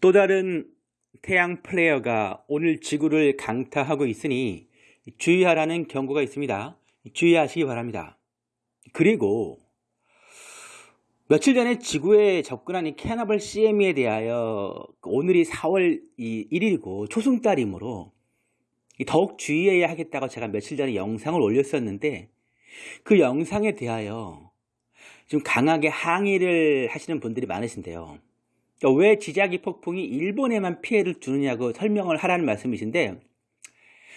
또 다른 태양 플레이어가 오늘 지구를 강타하고 있으니 주의하라는 경고가 있습니다. 주의하시기 바랍니다. 그리고 며칠 전에 지구에 접근한 이 캐나벌 CM에 대하여 오늘이 4월 1일이고 초승달이므로 더욱 주의해야 하겠다고 제가 며칠 전에 영상을 올렸었는데 그 영상에 대하여 좀 강하게 항의를 하시는 분들이 많으신데요. 그러니까 왜 지자기 폭풍이 일본에만 피해를 주느냐고 설명을 하라는 말씀이신데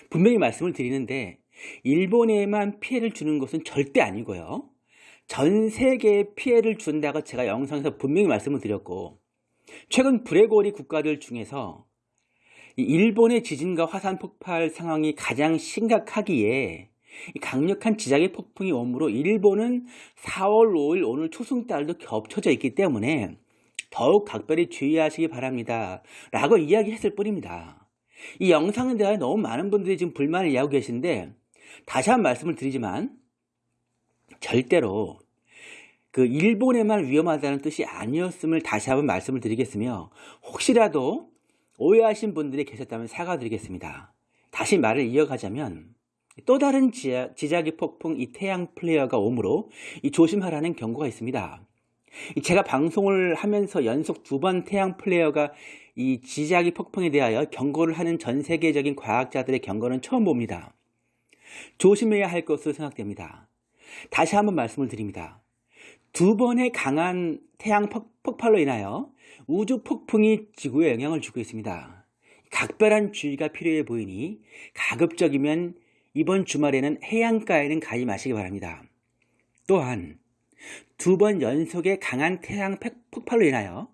분명히 말씀을 드리는데 일본에만 피해를 주는 것은 절대 아니고요. 전 세계에 피해를 준다고 제가 영상에서 분명히 말씀을 드렸고 최근 브레고리 국가들 중에서 일본의 지진과 화산 폭발 상황이 가장 심각하기에 강력한 지자기 폭풍이 오므로 일본은 4월 5일 오늘 초승달도 겹쳐져 있기 때문에 더욱 각별히 주의하시기 바랍니다. 라고 이야기했을 뿐입니다. 이 영상에 대하여 너무 많은 분들이 지금 불만을 이야기하고 계신데 다시 한번 말씀을 드리지만 절대로 그 일본에만 위험하다는 뜻이 아니었음을 다시 한번 말씀을 드리겠으며 혹시라도 오해하신 분들이 계셨다면 사과드리겠습니다. 다시 말을 이어가자면 또 다른 지자기 폭풍 이 태양 플레이어가 오므로 이 조심하라는 경고가 있습니다. 제가 방송을 하면서 연속 두 번 태양 플레이어가 이 지자기 폭풍에 대하여 경고를 하는 전 세계적인 과학자들의 경고는 처음 봅니다. 조심해야 할 것으로 생각됩니다. 다시 한번 말씀을 드립니다. 두 번의 강한 태양 폭발로 인하여 우주 폭풍이 지구에 영향을 주고 있습니다. 각별한 주의가 필요해 보이니 가급적이면 이번 주말에는 해안가에는 가지 마시기 바랍니다. 또한 두 번 연속의 강한 태양 폭발로 인하여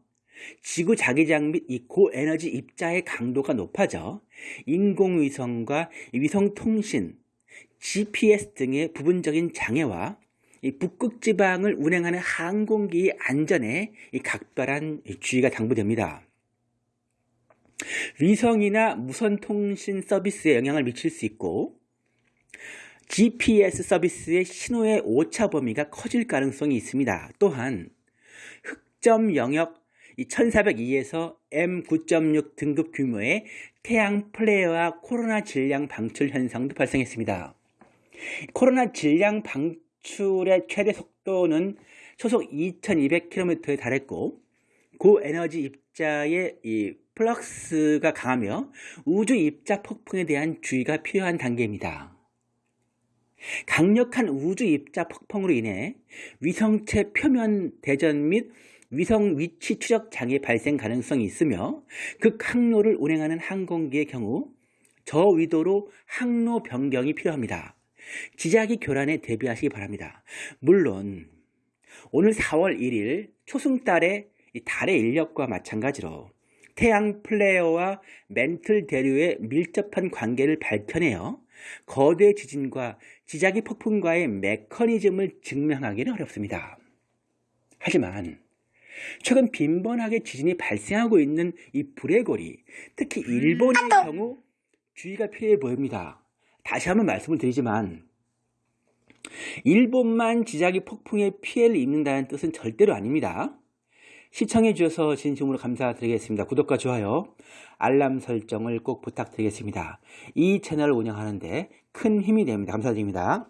지구 자기장 및 이 고에너지 입자의 강도가 높아져 인공위성과 위성통신, GPS 등의 부분적인 장애와 북극지방을 운행하는 항공기의 안전에 각별한 주의가 당부됩니다. 위성이나 무선 통신 서비스에 영향을 미칠 수 있고 GPS 서비스의 신호의 오차 범위가 커질 가능성이 있습니다. 또한 흑점 영역 1402에서 M9.6 등급 규모의 태양 플레이와 코로나 질량 방출 현상도 발생했습니다. 코로나 질량 방출의 최대 속도는 초속 2200km에 달했고 고에너지 입자의 이 플럭스가 강하며 우주 입자 폭풍에 대한 주의가 필요한 단계입니다. 강력한 우주 입자 폭풍으로 인해 위성체 표면 대전 및 위성 위치 추적 장애 발생 가능성이 있으며 극항로를 운행하는 항공기의 경우 저위도로 항로 변경이 필요합니다. 지자기 교란에 대비하시기 바랍니다. 물론 오늘 4월 1일 초승달의 달의 인력과 마찬가지로 태양 플레이어와 멘틀 대류의 밀접한 관계를 밝혀내어 거대 지진과 지자기 폭풍과의 메커니즘을 증명하기는 어렵습니다. 하지만 최근 빈번하게 지진이 발생하고 있는 이 브레고리, 특히 일본의 경우 주의가 필요해 보입니다. 다시 한번 말씀을 드리지만 일본만 지자기 폭풍에 피해를 입는다는 뜻은 절대로 아닙니다. 시청해 주셔서 진심으로 감사드리겠습니다. 구독과 좋아요, 알람 설정을 꼭 부탁드리겠습니다. 이 채널을 운영하는데 큰 힘이 됩니다. 감사드립니다.